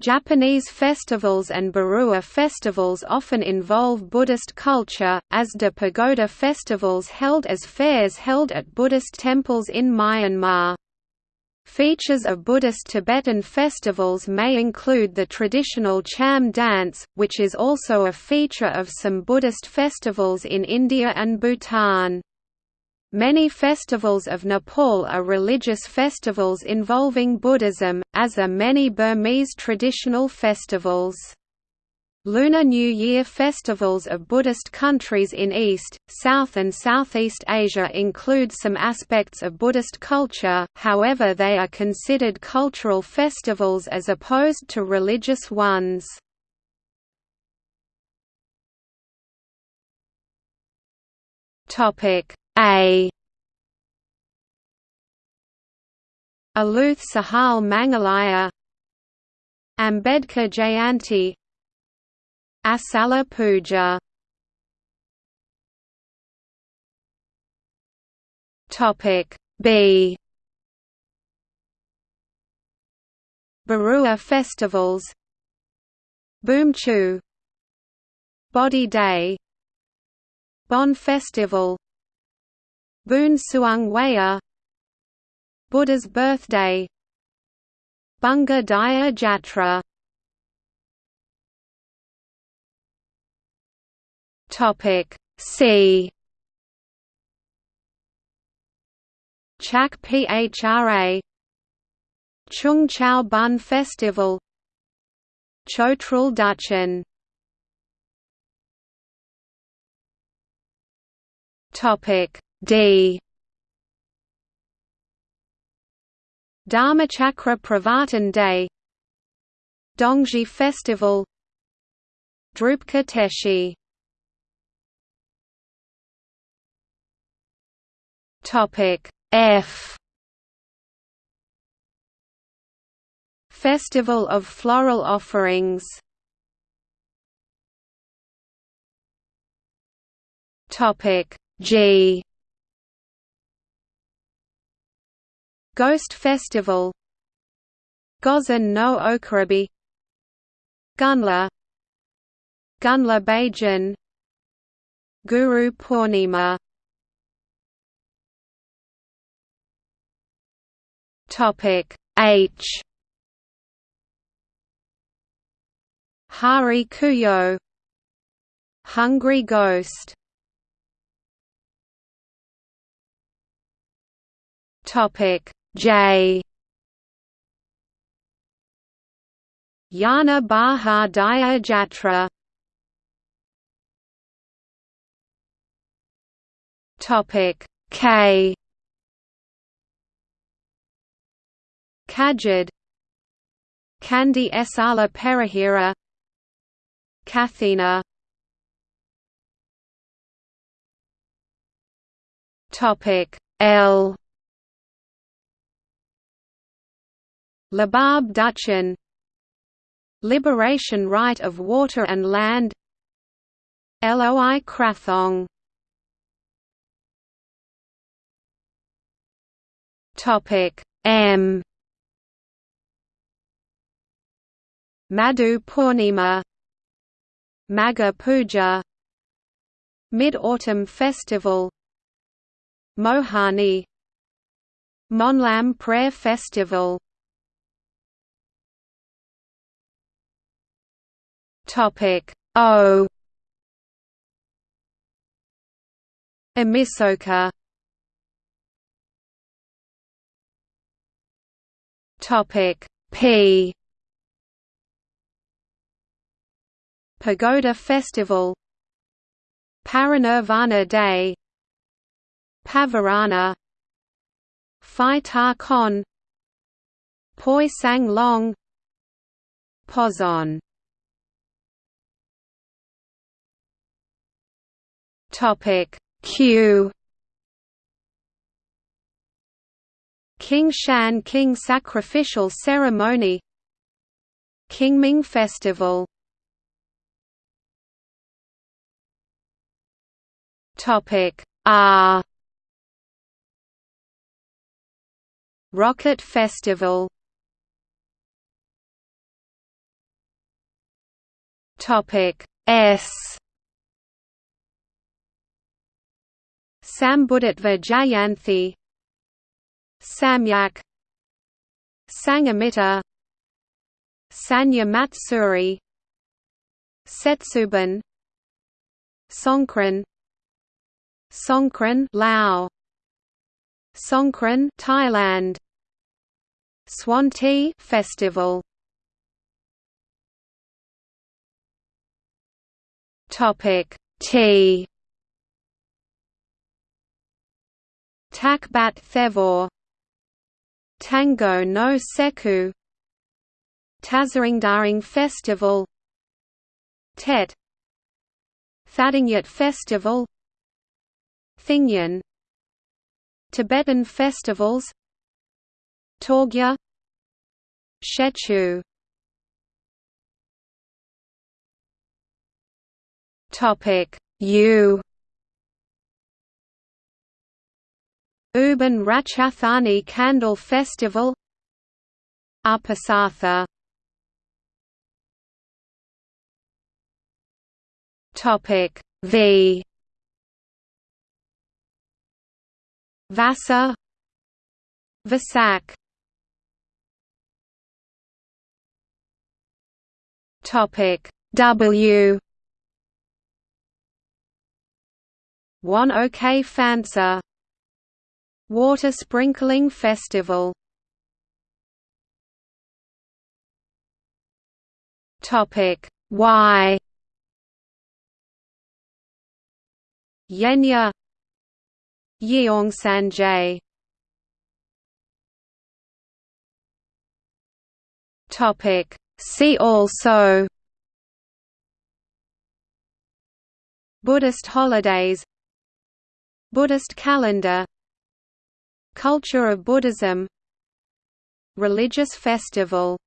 Japanese festivals and Barua festivals often involve Buddhist culture, as do pagoda festivals held as fairs held at Buddhist temples in Myanmar. Features of Buddhist Tibetan festivals may include the traditional Cham dance, which is also a feature of some Buddhist festivals in India and Bhutan. Many festivals of Nepal are religious festivals involving Buddhism, as are many Burmese traditional festivals. Lunar New Year festivals of Buddhist countries in East, South and Southeast Asia include some aspects of Buddhist culture, however they are considered cultural festivals as opposed to religious ones. Topic a. Aluth Sahal Mangalaya. Ambedkar Jayanti. Asala Puja. Topic B. Barua festivals. Bumchu. Bodhi Day. Bon Festival Boon Suang Waya Buddha's birthday. Bunga Dyah Jatra. Topic C. Chak Phra. Cheung Chau Bun Festival. Chotrul Duchen Topic D Dharmachakra Pravartan Day. Dongji Festival. Drukpa Teshi. Topic F. Festival of Floral Offerings. Topic G Ghost Festival. Gozan no Okuribi Gunla. Gunla Bajan Guru Purnima. Topic H. Hari Kuyo. Hungry Ghost. Topic J. Jana Baha Dyah Jatra Topic K. Kajid. Kandy Esala Perahera Kathina. Topic L Labab Duchen Liberation Rite of Water and Land Loi Krathong. Topic M. Madhu Purnima Magha Puja Mid-Autumn Festival Mohani Monlam Prayer Festival Topic. O. Ōmisoka. Topic. P. Pagoda Festival. Parinirvana Day. Pavarana. Phi Ta Khon Poi Sang Long. Poson Topic Q. Qingshan King Sacrificial Ceremony Qingming Festival. Topic R. Rocket Festival. Topic S Sambuddhatva Jayanthi Samyak Sanghamitta Sanja Matsuri Setsuban Songkran Songkran Lao Songkran Thailand. Swan Festival. Topic Tea Tak Bat Devo Tango no Sekku. Tazaungdaing Festival. Tet. Thadingyut Festival. Thingyan. Tibetan festivals. Torgya Shechu Topic. U Ubon Ratchathani Candle Festival. Uposatha Topic V. Vasa. Vesak Topic W. Wan Ok Phansa Water Sprinkling Festival. Topic. Y Yenya. Yeongsanjae Topic. See also. Buddhist holidays. Buddhist calendar Culture of Buddhism Religious festival